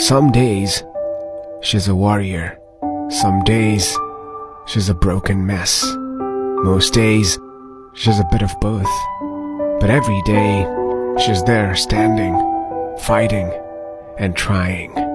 Some days, she's a warrior. Some days, she's a broken mess. Most days, she's a bit of both. But every day, she's there standing, fighting, and trying.